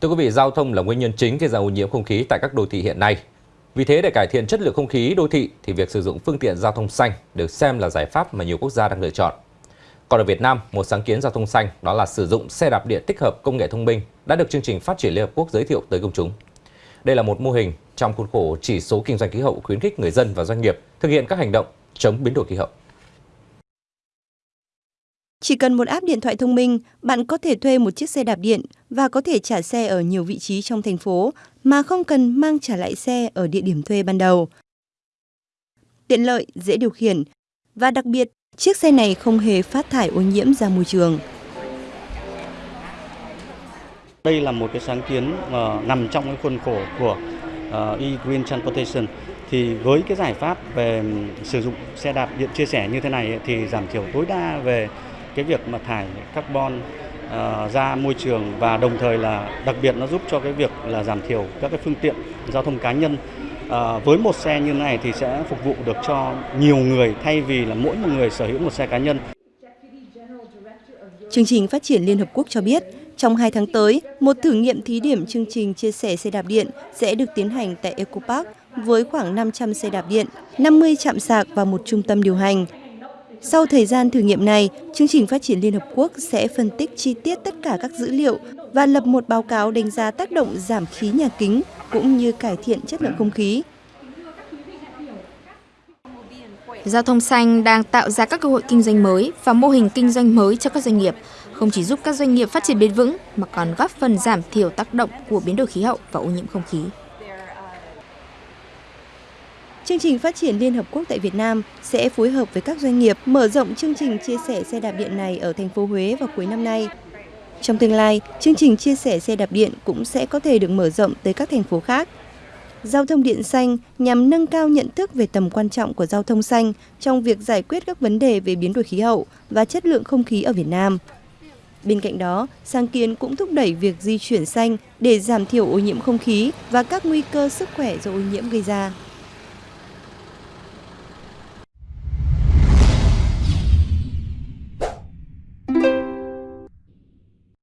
Thưa quý vị, giao thông là nguyên nhân chính gây ra ô nhiễm không khí tại các đô thị hiện nay. Vì thế để cải thiện chất lượng không khí đô thị thì việc sử dụng phương tiện giao thông xanh được xem là giải pháp mà nhiều quốc gia đang lựa chọn. Còn ở Việt Nam, một sáng kiến giao thông xanh đó là sử dụng xe đạp điện tích hợp công nghệ thông minh đã được chương trình phát triển Liên Hợp Quốc giới thiệu tới công chúng. Đây là một mô hình trong khuôn khổ chỉ số kinh doanh khí hậu khuyến khích người dân và doanh nghiệp thực hiện các hành động chống biến đổi khí hậu. Chỉ cần một app điện thoại thông minh, bạn có thể thuê một chiếc xe đạp điện và có thể trả xe ở nhiều vị trí trong thành phố mà không cần mang trả lại xe ở địa điểm thuê ban đầu. Tiện lợi, dễ điều khiển và đặc biệt, chiếc xe này không hề phát thải ô nhiễm ra môi trường. Đây là một cái sáng kiến uh, nằm trong cái khuôn khổ của uh, e-Green Transportation thì với cái giải pháp về sử dụng xe đạp điện chia sẻ như thế này thì giảm thiểu tối đa về cái việc mà thải carbon uh, ra môi trường và đồng thời là đặc biệt nó giúp cho cái việc là giảm thiểu các cái phương tiện giao thông cá nhân À, với một xe như này thì sẽ phục vụ được cho nhiều người thay vì là mỗi một người sở hữu một xe cá nhân. Chương trình Phát triển Liên Hợp Quốc cho biết, trong 2 tháng tới, một thử nghiệm thí điểm chương trình chia sẻ xe đạp điện sẽ được tiến hành tại Eco Park với khoảng 500 xe đạp điện, 50 trạm sạc và một trung tâm điều hành. Sau thời gian thử nghiệm này, chương trình phát triển Liên Hợp Quốc sẽ phân tích chi tiết tất cả các dữ liệu và lập một báo cáo đánh giá tác động giảm khí nhà kính cũng như cải thiện chất lượng không khí. Giao thông xanh đang tạo ra các cơ hội kinh doanh mới và mô hình kinh doanh mới cho các doanh nghiệp, không chỉ giúp các doanh nghiệp phát triển bền vững mà còn góp phần giảm thiểu tác động của biến đổi khí hậu và ô nhiễm không khí. Chương trình phát triển Liên Hợp Quốc tại Việt Nam sẽ phối hợp với các doanh nghiệp mở rộng chương trình chia sẻ xe đạp điện này ở thành phố Huế vào cuối năm nay. Trong tương lai, chương trình chia sẻ xe đạp điện cũng sẽ có thể được mở rộng tới các thành phố khác. Giao thông điện xanh nhằm nâng cao nhận thức về tầm quan trọng của giao thông xanh trong việc giải quyết các vấn đề về biến đổi khí hậu và chất lượng không khí ở Việt Nam. Bên cạnh đó, sáng kiến cũng thúc đẩy việc di chuyển xanh để giảm thiểu ô nhiễm không khí và các nguy cơ sức khỏe do ô nhiễm gây ra.